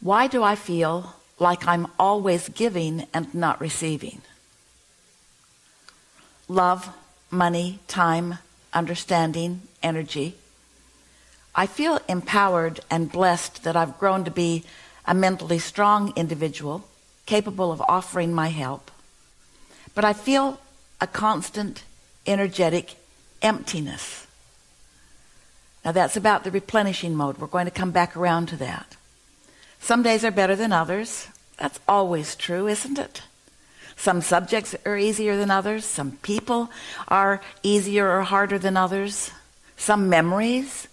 why do I feel like I'm always giving and not receiving? Love money time understanding energy. I feel empowered and blessed that I've grown to be a mentally strong individual capable of offering my help. But I feel a constant energetic emptiness. Now that's about the replenishing mode. We're going to come back around to that some days are better than others. That's always true isn't it? Some subjects are easier than others. Some people are easier or harder than others. Some memories.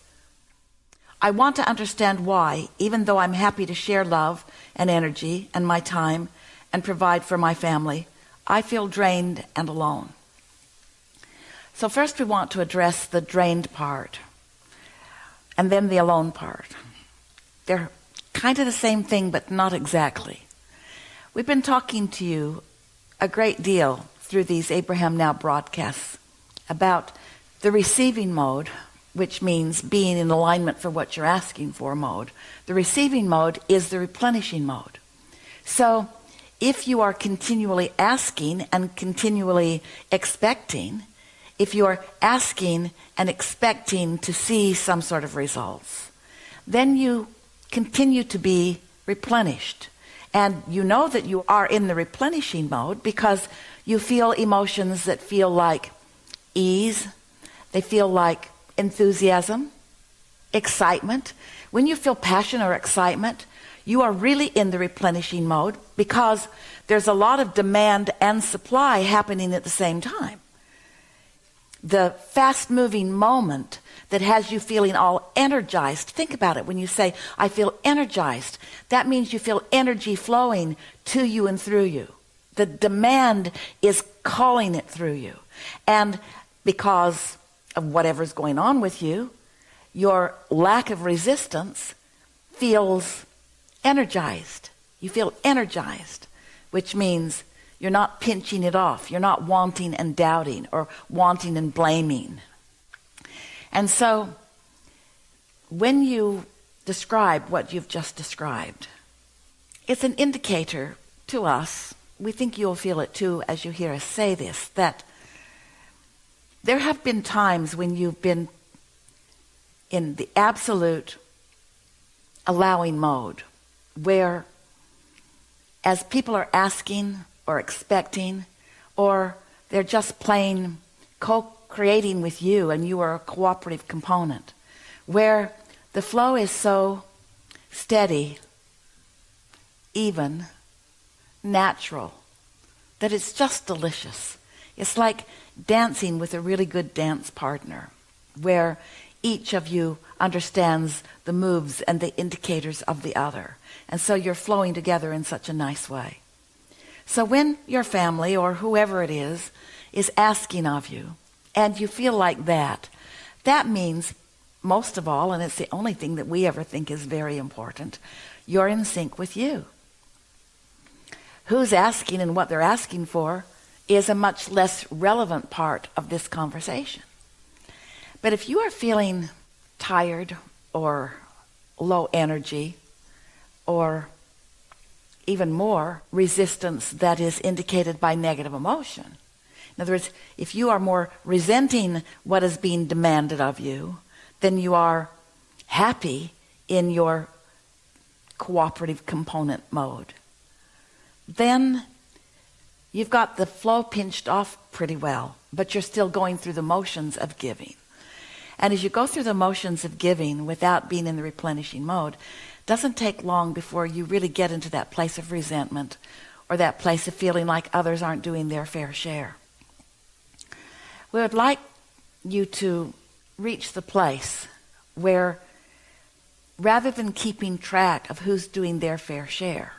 I want to understand why even though I'm happy to share love and energy and my time and provide for my family I feel drained and alone. So first we want to address the drained part and then the alone part. They're kind of the same thing but not exactly. We've been talking to you a great deal through these Abraham now broadcasts about the receiving mode which means being in alignment for what you're asking for mode. The receiving mode is the replenishing mode. So if you are continually asking and continually expecting if you are asking and expecting to see some sort of results then you continue to be replenished. And you know that you are in the replenishing mode because you feel emotions that feel like ease. They feel like enthusiasm excitement. When you feel passion or excitement you are really in the replenishing mode because there's a lot of demand and supply happening at the same time the fast-moving moment that has you feeling all energized. Think about it. When you say I feel energized that means you feel energy flowing to you and through you. The demand is calling it through you. And because of whatever's going on with you your lack of resistance feels energized. You feel energized which means you're not pinching it off. You're not wanting and doubting or wanting and blaming. And so when you describe what you've just described it's an indicator to us. We think you'll feel it too as you hear us say this that there have been times when you've been in the absolute allowing mode where as people are asking or expecting or they're just plain co-creating with you and you are a cooperative component. Where the flow is so steady even natural that it's just delicious. It's like dancing with a really good dance partner where each of you understands the moves and the indicators of the other. And so you're flowing together in such a nice way so when your family or whoever it is is asking of you and you feel like that that means most of all and it's the only thing that we ever think is very important you're in sync with you. Who's asking and what they're asking for is a much less relevant part of this conversation. But if you are feeling tired or low energy or even more resistance that is indicated by negative emotion. In other words if you are more resenting what is being demanded of you then you are happy in your cooperative component mode. Then you've got the flow pinched off pretty well but you're still going through the motions of giving. And as you go through the motions of giving without being in the replenishing mode doesn't take long before you really get into that place of resentment or that place of feeling like others aren't doing their fair share. We would like you to reach the place where rather than keeping track of who's doing their fair share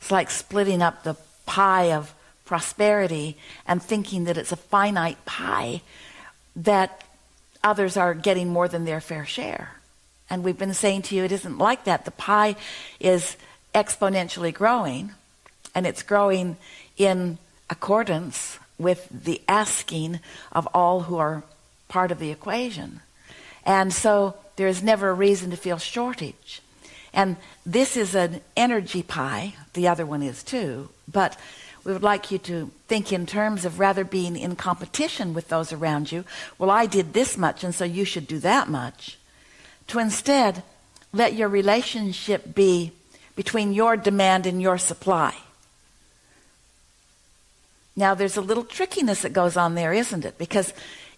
it's like splitting up the pie of prosperity and thinking that it's a finite pie that others are getting more than their fair share and we've been saying to you it isn't like that the pie is exponentially growing and it's growing in accordance with the asking of all who are part of the equation and so there is never a reason to feel shortage And this is an energy pie. The other one is too. But we would like you to think in terms of rather being in competition with those around you. Well, I did this much, and so you should do that much. To instead let your relationship be between your demand and your supply. Now, there's a little trickiness that goes on there, isn't it? Because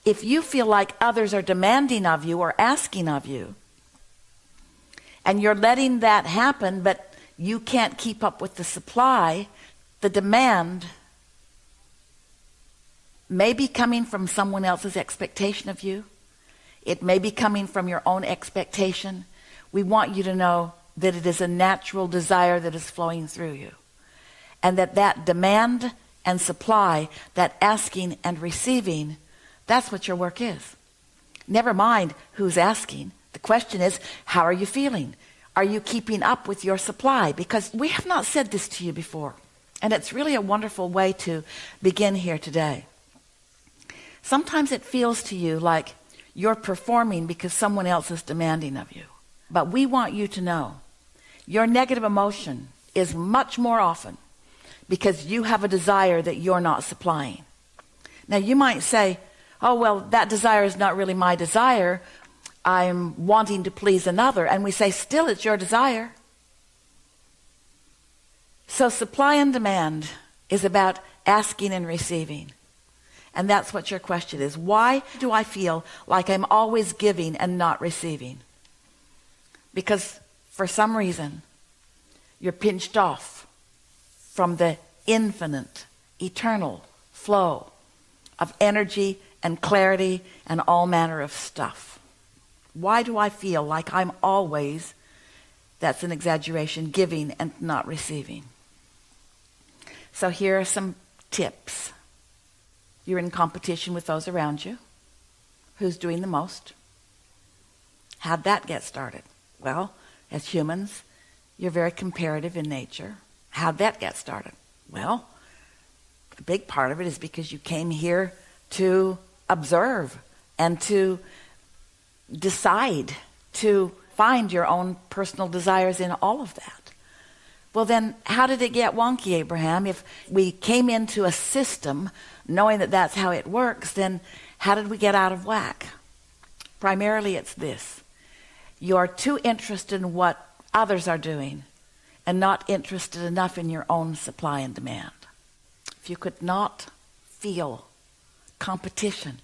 if you feel like others are demanding of you or asking of you, and you're letting that happen, but you can't keep up with the supply, the demand may be coming from someone else's expectation of you. It may be coming from your own expectation. We want you to know that it is a natural desire that is flowing through you. And that that demand and supply, that asking and receiving, that's what your work is. Never mind who's asking. The question is, how are you feeling? Are you keeping up with your supply? Because we have not said this to you before. And it's really a wonderful way to begin here today. Sometimes it feels to you like you're performing because someone else is demanding of you. But we want you to know your negative emotion is much more often because you have a desire that you're not supplying. Now you might say, oh, well, that desire is not really my desire. I'm wanting to please another. And we say, still, it's your desire. So supply and demand is about asking and receiving. And that's what your question is. Why do I feel like I'm always giving and not receiving? Because for some reason, you're pinched off from the infinite, eternal flow of energy and clarity and all manner of stuff. Why do I feel like I'm always, that's an exaggeration, giving and not receiving? So here are some tips. You're in competition with those around you. Who's doing the most? How'd that get started? Well, as humans, you're very comparative in nature. How'd that get started? Well, a big part of it is because you came here to observe and to decide to find your own personal desires in all of that. Well, then, how did it get wonky, Abraham? If we came into a system knowing that that's how it works, then how did we get out of whack? Primarily, it's this you're too interested in what others are doing and not interested enough in your own supply and demand. If you could not feel competition,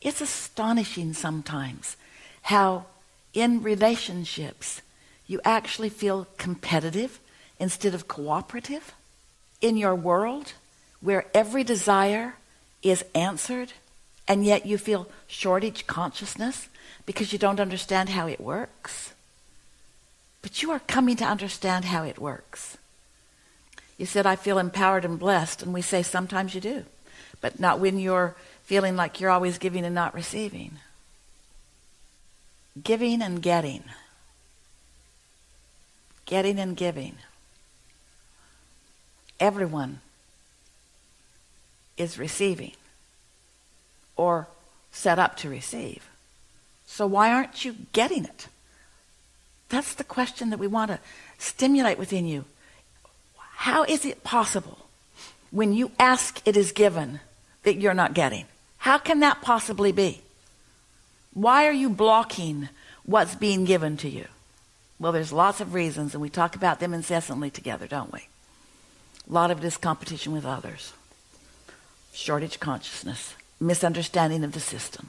it's astonishing sometimes how in relationships you actually feel competitive instead of cooperative in your world where every desire is answered and yet you feel shortage consciousness because you don't understand how it works. But you are coming to understand how it works. You said I feel empowered and blessed and we say sometimes you do but not when you're feeling like you're always giving and not receiving. Giving and getting. Getting and giving. Everyone is receiving or set up to receive. So why aren't you getting it? That's the question that we want to stimulate within you. How is it possible when you ask it is given that you're not getting? How can that possibly be? Why are you blocking what's being given to you? Well there's lots of reasons and we talk about them incessantly together don't we? A lot of it is competition with others shortage consciousness misunderstanding of the system.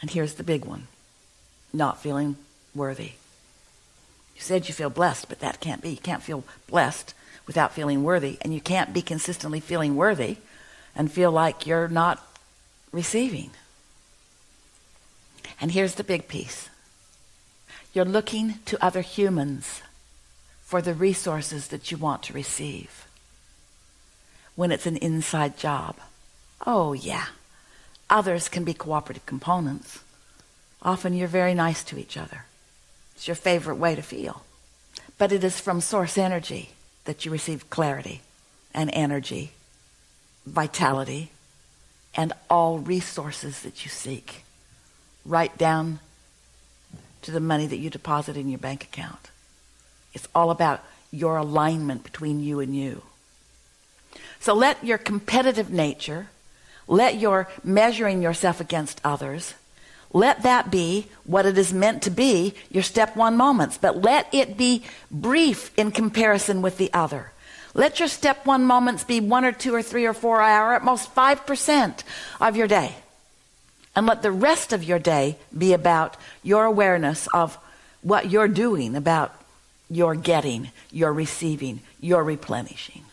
And here's the big one not feeling worthy. You said you feel blessed but that can't be. You can't feel blessed without feeling worthy and you can't be consistently feeling worthy and feel like you're not receiving. And here's the big piece. You're looking to other humans for the resources that you want to receive when it's an inside job. Oh yeah. Others can be cooperative components. Often you're very nice to each other. It's your favorite way to feel. But it is from source energy that you receive clarity and energy vitality and all resources that you seek. Right down to the money that you deposit in your bank account. It's all about your alignment between you and you. So let your competitive nature, let your measuring yourself against others, let that be what it is meant to be, your step one moments, but let it be brief in comparison with the other. Let your step one moments be one or two or three or four hour, at most 5% of your day. And let the rest of your day be about your awareness of what you're doing, about your getting, your receiving, your replenishing.